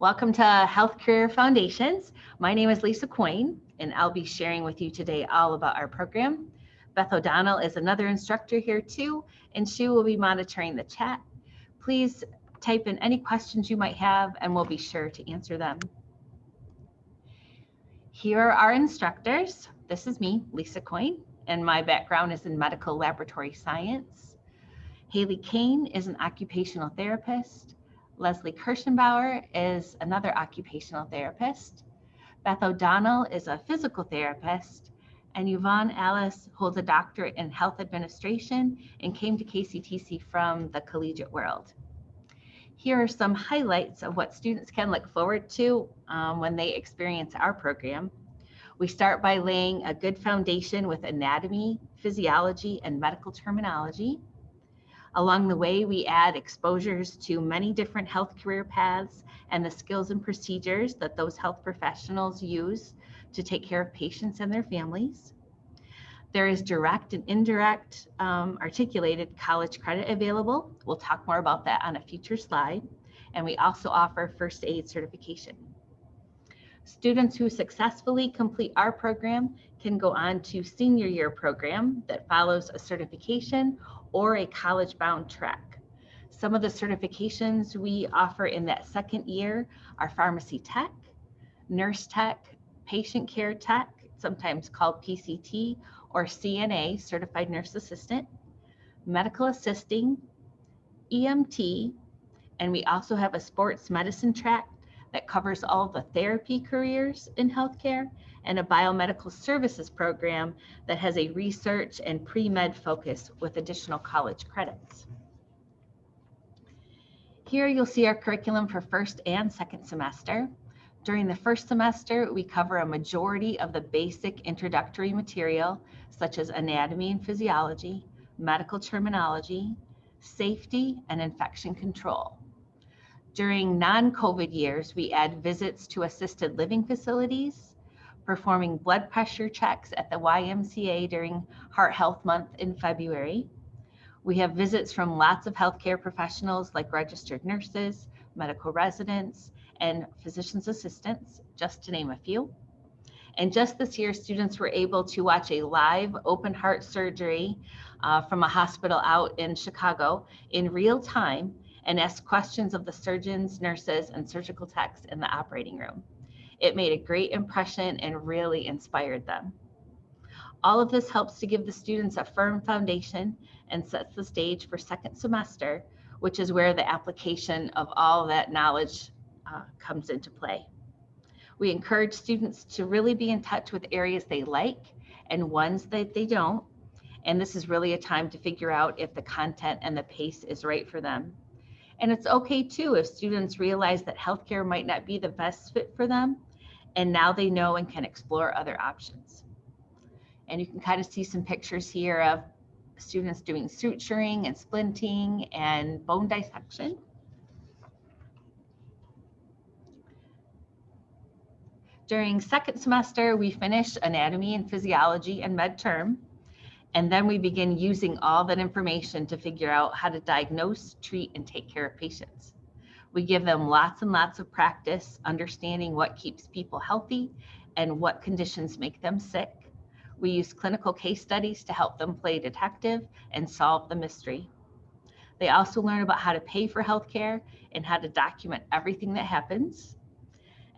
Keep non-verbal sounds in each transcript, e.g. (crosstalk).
Welcome to Health Career Foundations. My name is Lisa Coyne, and I'll be sharing with you today all about our program. Beth O'Donnell is another instructor here too, and she will be monitoring the chat. Please type in any questions you might have, and we'll be sure to answer them. Here are our instructors. This is me, Lisa Coyne, and my background is in medical laboratory science. Haley Kane is an occupational therapist. Leslie Kirschenbauer is another occupational therapist. Beth O'Donnell is a physical therapist. And Yvonne Alice holds a doctorate in health administration and came to KCTC from the collegiate world. Here are some highlights of what students can look forward to um, when they experience our program. We start by laying a good foundation with anatomy, physiology, and medical terminology. Along the way, we add exposures to many different health career paths and the skills and procedures that those health professionals use to take care of patients and their families. There is direct and indirect um, articulated college credit available. We'll talk more about that on a future slide. And we also offer first aid certification. Students who successfully complete our program can go on to senior year program that follows a certification or a college bound track. Some of the certifications we offer in that second year are pharmacy tech, nurse tech, patient care tech, sometimes called PCT, or CNA, certified nurse assistant, medical assisting, EMT, and we also have a sports medicine track that covers all the therapy careers in healthcare and a biomedical services program that has a research and pre-med focus with additional college credits. Here you'll see our curriculum for first and second semester. During the first semester, we cover a majority of the basic introductory material, such as anatomy and physiology, medical terminology, safety, and infection control. During non-COVID years, we add visits to assisted living facilities, performing blood pressure checks at the YMCA during Heart Health Month in February. We have visits from lots of healthcare professionals like registered nurses, medical residents, and physician's assistants, just to name a few. And just this year, students were able to watch a live open heart surgery uh, from a hospital out in Chicago in real time and ask questions of the surgeons, nurses, and surgical techs in the operating room. It made a great impression and really inspired them. All of this helps to give the students a firm foundation and sets the stage for second semester, which is where the application of all that knowledge uh, comes into play. We encourage students to really be in touch with areas they like and ones that they don't. And this is really a time to figure out if the content and the pace is right for them. And it's okay too if students realize that healthcare might not be the best fit for them, and now they know and can explore other options. And you can kind of see some pictures here of students doing suturing and splinting and bone dissection. During second semester, we finish anatomy and physiology and med term. And then we begin using all that information to figure out how to diagnose, treat, and take care of patients. We give them lots and lots of practice understanding what keeps people healthy and what conditions make them sick. We use clinical case studies to help them play detective and solve the mystery. They also learn about how to pay for healthcare and how to document everything that happens.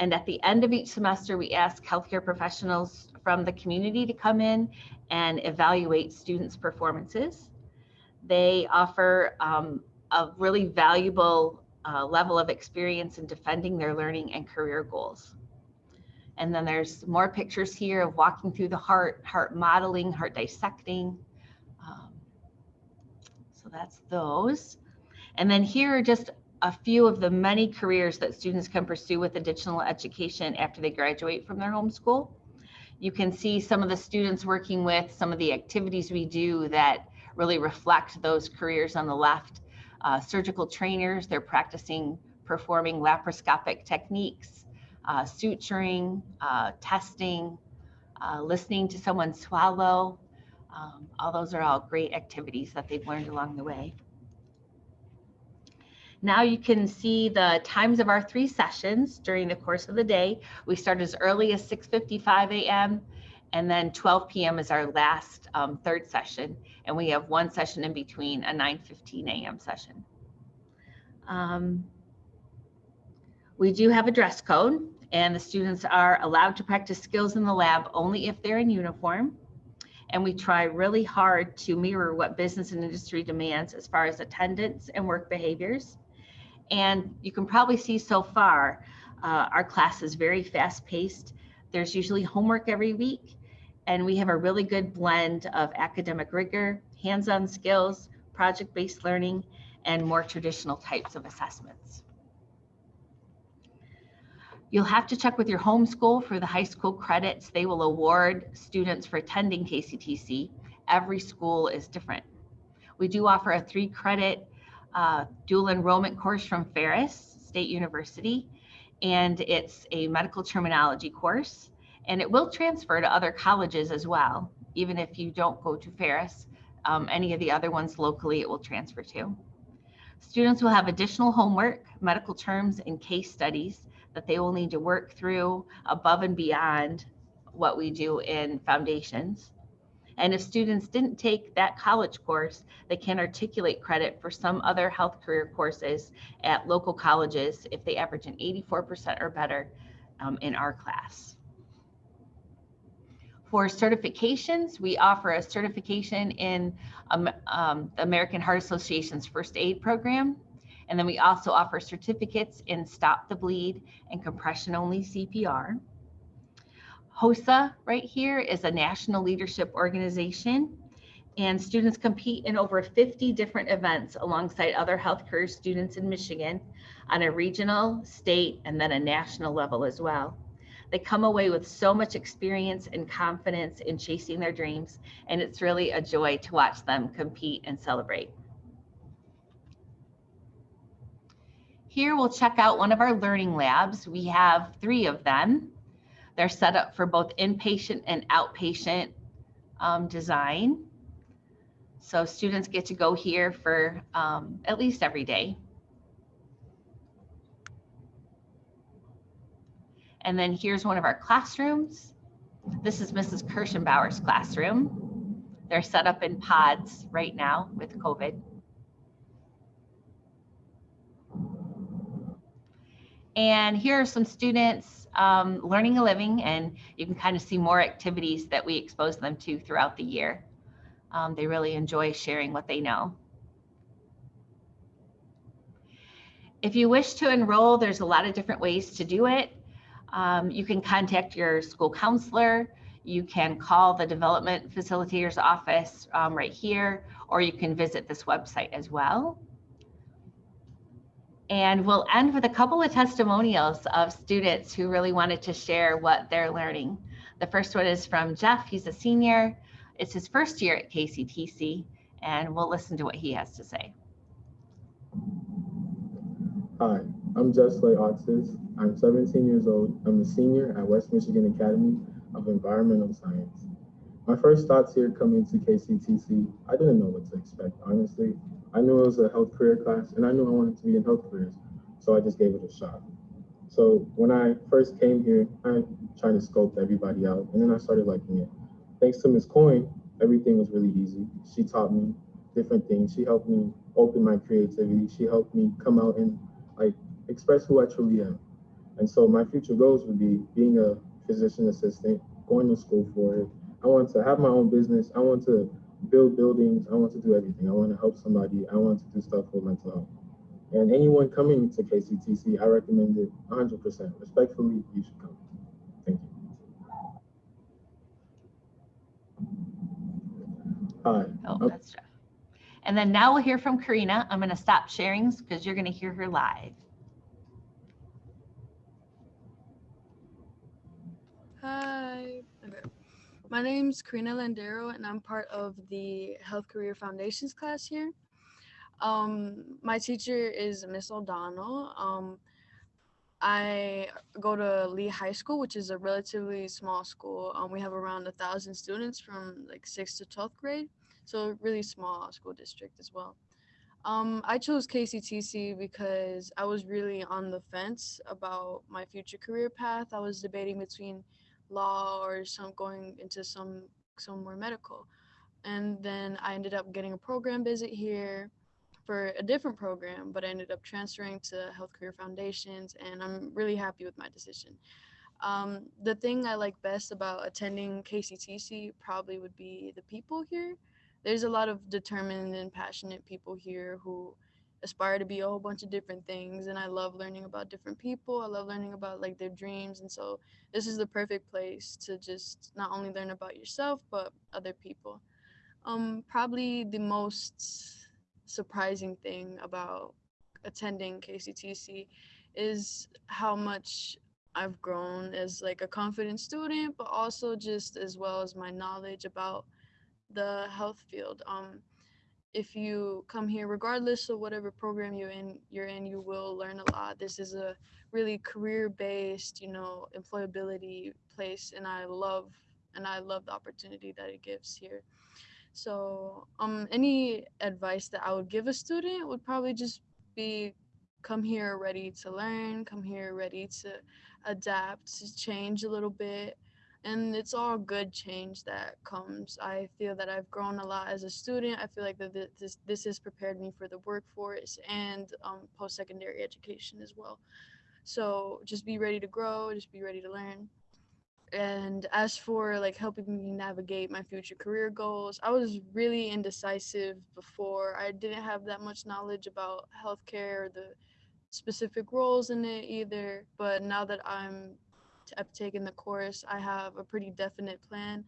And at the end of each semester, we ask healthcare professionals from the community to come in and evaluate students' performances. They offer um, a really valuable uh, level of experience in defending their learning and career goals. And then there's more pictures here of walking through the heart, heart modeling, heart dissecting. Um, so that's those. And then here are just a few of the many careers that students can pursue with additional education after they graduate from their home school. You can see some of the students working with some of the activities we do that really reflect those careers on the left. Uh, surgical trainers, they're practicing performing laparoscopic techniques, uh, suturing, uh, testing, uh, listening to someone swallow. Um, all those are all great activities that they've learned along the way. Now you can see the times of our three sessions during the course of the day. We start as early as 6.55 a.m. and then 12 p.m. is our last um, third session. And we have one session in between, a 9.15 a.m. session. Um, we do have a dress code and the students are allowed to practice skills in the lab only if they're in uniform. And we try really hard to mirror what business and industry demands as far as attendance and work behaviors. And you can probably see so far, uh, our class is very fast paced. There's usually homework every week, and we have a really good blend of academic rigor, hands-on skills, project-based learning, and more traditional types of assessments. You'll have to check with your home school for the high school credits they will award students for attending KCTC. Every school is different. We do offer a three credit uh, dual enrollment course from Ferris State University, and it's a medical terminology course, and it will transfer to other colleges as well. Even if you don't go to Ferris, um, any of the other ones locally, it will transfer to. Students will have additional homework, medical terms, and case studies that they will need to work through above and beyond what we do in foundations. And if students didn't take that college course, they can articulate credit for some other health career courses at local colleges if they average an 84% or better um, in our class. For certifications, we offer a certification in um, um, the American Heart Association's first aid program. And then we also offer certificates in stop the bleed and compression only CPR. HOSA right here is a national leadership organization and students compete in over 50 different events alongside other health career students in Michigan on a regional, state, and then a national level as well. They come away with so much experience and confidence in chasing their dreams, and it's really a joy to watch them compete and celebrate. Here we'll check out one of our learning labs. We have three of them. They're set up for both inpatient and outpatient um, design. So students get to go here for um, at least every day. And then here's one of our classrooms. This is Mrs. Kirschenbauer's classroom. They're set up in pods right now with COVID. And here are some students um, learning a living, and you can kind of see more activities that we expose them to throughout the year. Um, they really enjoy sharing what they know. If you wish to enroll, there's a lot of different ways to do it. Um, you can contact your school counselor. You can call the development facilitator's office um, right here, or you can visit this website as well. And we'll end with a couple of testimonials of students who really wanted to share what they're learning. The first one is from Jeff. He's a senior. It's his first year at KCTC, and we'll listen to what he has to say. Hi, I'm Jeff Jesley Oxis. I'm 17 years old. I'm a senior at West Michigan Academy of Environmental Science. My first thoughts here coming to KCTC, I didn't know what to expect, honestly. I knew it was a health career class and I knew I wanted to be in health careers. So I just gave it a shot. So when I first came here, I tried to scope everybody out and then I started liking it. Thanks to Ms. Coyne, everything was really easy. She taught me different things. She helped me open my creativity. She helped me come out and like express who I truly am. And so my future goals would be being a physician assistant, going to school for it. I want to have my own business. I want to build buildings. I want to do everything. I want to help somebody. I want to do stuff for mental health. And anyone coming to KCTC, I recommend it 100%. Respectfully, you should come. Thank you. Hi. Oh, that's Jeff. And then now we'll hear from Karina. I'm going to stop sharing because you're going to hear her live. Hi. Okay. My name's Karina Landero, and I'm part of the Health Career Foundations class here. Um, my teacher is Miss O'Donnell. Um, I go to Lee High School, which is a relatively small school. Um, we have around a thousand students from like sixth to twelfth grade, so really small school district as well. Um, I chose KCTC because I was really on the fence about my future career path. I was debating between law or some going into some somewhere medical. And then I ended up getting a program visit here for a different program, but I ended up transferring to Health Career Foundations, and I'm really happy with my decision. Um, the thing I like best about attending KCTC probably would be the people here. There's a lot of determined and passionate people here who aspire to be a whole bunch of different things and I love learning about different people. I love learning about like their dreams and so this is the perfect place to just not only learn about yourself but other people. Um probably the most surprising thing about attending KCTC is how much I've grown as like a confident student, but also just as well as my knowledge about the health field. Um, if you come here, regardless of whatever program you're in, you're in, you will learn a lot. This is a really career-based, you know, employability place, and I love and I love the opportunity that it gives here. So, um, any advice that I would give a student would probably just be come here ready to learn, come here ready to adapt, to change a little bit. And it's all good change that comes. I feel that I've grown a lot as a student. I feel like that this this has prepared me for the workforce and um, post-secondary education as well. So just be ready to grow, just be ready to learn. And as for like helping me navigate my future career goals, I was really indecisive before. I didn't have that much knowledge about healthcare or the specific roles in it either. But now that I'm I've the course, I have a pretty definite plan.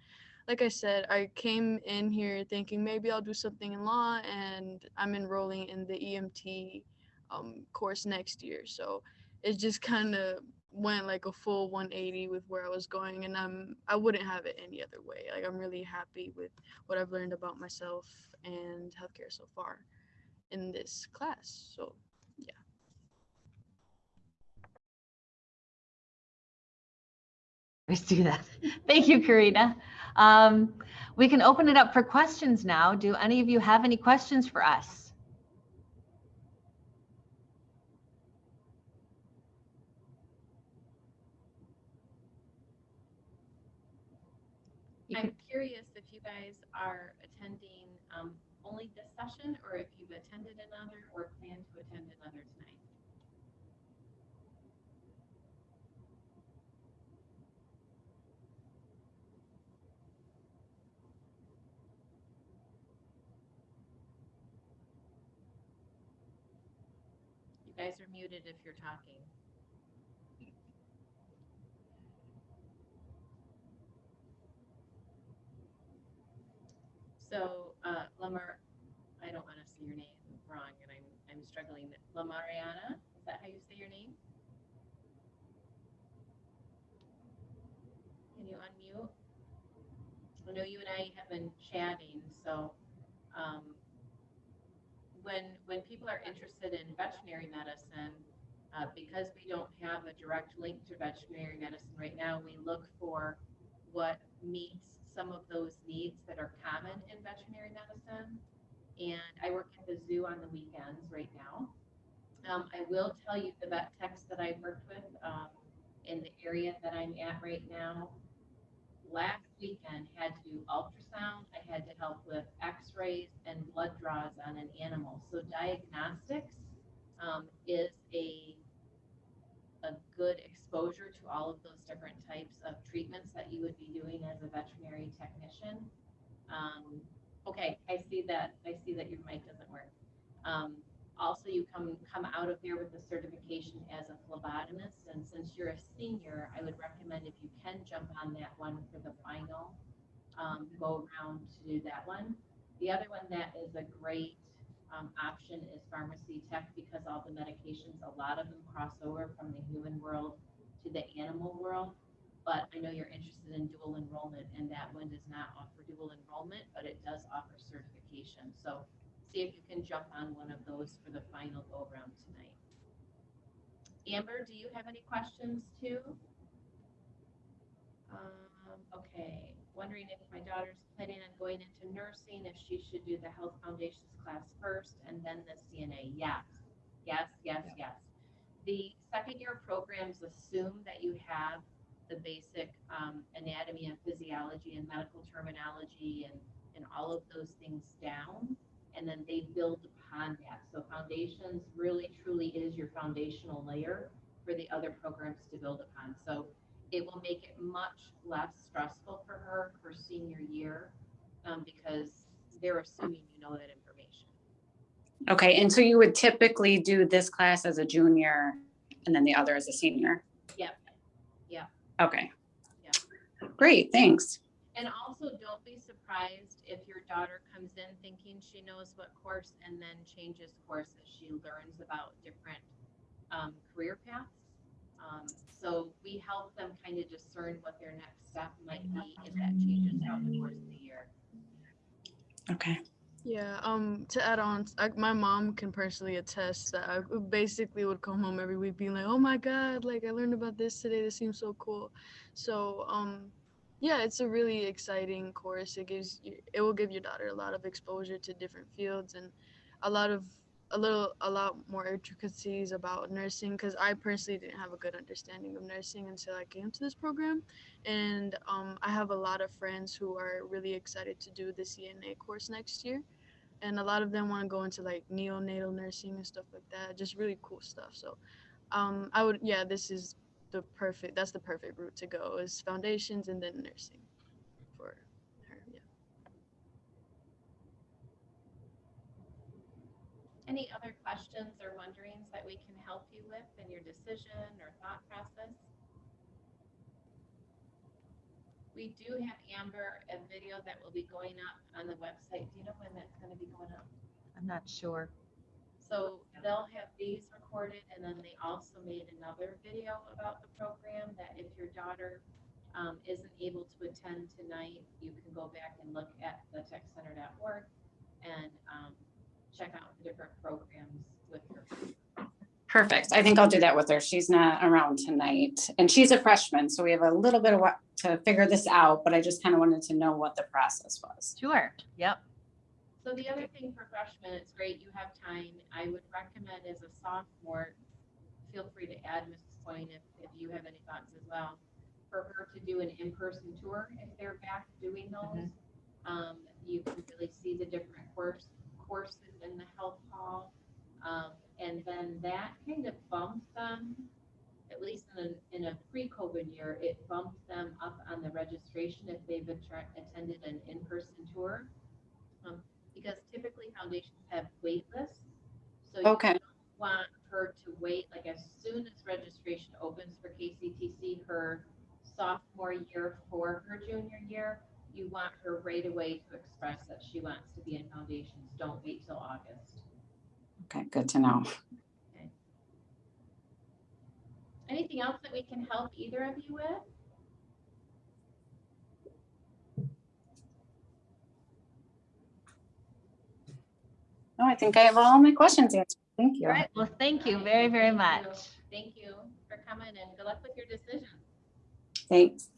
Like I said, I came in here thinking maybe I'll do something in law, and I'm enrolling in the EMT um, course next year. So it just kind of went like a full 180 with where I was going, and I'm I wouldn't have it any other way. Like I'm really happy with what I've learned about myself and healthcare so far in this class. So Let's do that. (laughs) Thank you, Karina. Um, we can open it up for questions now. Do any of you have any questions for us? I'm curious if you guys are attending um, only this session or if you've attended another or plan to attend another tonight. Guys are muted if you're talking. So, uh, Lamar, I don't want to say your name wrong, and I'm, I'm struggling. Lamariana, is that how you say your name? Can you unmute? I know you and I have been chatting, so, um, when, when people are interested in veterinary medicine, uh, because we don't have a direct link to veterinary medicine right now, we look for what meets some of those needs that are common in veterinary medicine. And I work at the zoo on the weekends right now. Um, I will tell you the vet techs that I've worked with um, in the area that I'm at right now. Last weekend had to do ultrasound. I had to help with X-rays and blood draws on an animal. So diagnostics um, is a a good exposure to all of those different types of treatments that you would be doing as a veterinary technician. Um, okay, I see that, I see that your mic doesn't work. Um, also, you come, come out of there with a certification as a phlebotomist, and since you're a senior, I would recommend if you can jump on that one for the final, um, go around to do that one. The other one that is a great um, option is pharmacy tech because all the medications, a lot of them cross over from the human world to the animal world. But I know you're interested in dual enrollment and that one does not offer dual enrollment, but it does offer certification. So see if you can jump on one of those for the final go around tonight. Amber, do you have any questions too? Um, okay, wondering if my daughter's planning on going into nursing, if she should do the health foundations class first and then the CNA. Yes, yes, yes, yes. The second year programs assume that you have the basic um, anatomy and physiology and medical terminology and, and all of those things down. And then they build upon that. So foundations really truly is your foundational layer for the other programs to build upon. So it will make it much less stressful for her her senior year um, because they're assuming you know that. Okay, and so you would typically do this class as a junior and then the other as a senior? Yep. Yep. Okay. Yep. Great, thanks. And also, don't be surprised if your daughter comes in thinking she knows what course and then changes course as she learns about different um, career paths. Um, so we help them kind of discern what their next step might be if that changes throughout the course of the year. Okay. Yeah, um, to add on, I, my mom can personally attest that I basically would come home every week being like, "Oh my God, like I learned about this today. This seems so cool." So, um, yeah, it's a really exciting course. It gives you, it will give your daughter a lot of exposure to different fields and a lot of a little a lot more intricacies about nursing because I personally didn't have a good understanding of nursing until I came to this program. And um, I have a lot of friends who are really excited to do the CNA course next year, and a lot of them want to go into like neonatal nursing and stuff like that, just really cool stuff. So, um, I would yeah, this is the perfect that's the perfect route to go is foundations and then nursing for her. Yeah. Any other questions or wonderings that we can help you with in your decision or thought process? We do have Amber, a video that will be going up on the website. Do you know when that's gonna be going up? I'm not sure. So they'll have these recorded and then they also made another video about the program that if your daughter um, isn't able to attend tonight, you can go back and look at the techcenter.org and um, check out the different programs with her. Perfect. I think I'll do that with her. She's not around tonight and she's a freshman, so we have a little bit of what to figure this out, but I just kind of wanted to know what the process was. Sure. Yep. So the other thing for freshmen, it's great, you have time. I would recommend as a sophomore, feel free to add Mrs. Coyne if, if you have any thoughts as well, for her to do an in-person tour if they're back doing those. Um, you can really see the different course, courses in the health hall. Um, and then that kind of bumps them, at least in a, in a pre-COVID year, it bumps them up on the registration if they've attended an in-person tour. Um, because typically foundations have wait lists. So you Okay. don't want her to wait, like as soon as registration opens for KCTC, her sophomore year for her junior year, you want her right away to express that she wants to be in foundations. Don't wait till August. Okay, good to know. Anything else that we can help either of you with? No, I think I have all my questions answered. Thank you. All right. Well, thank you very, very Thank you. much. Thank you for coming and good luck with your decision. Thanks.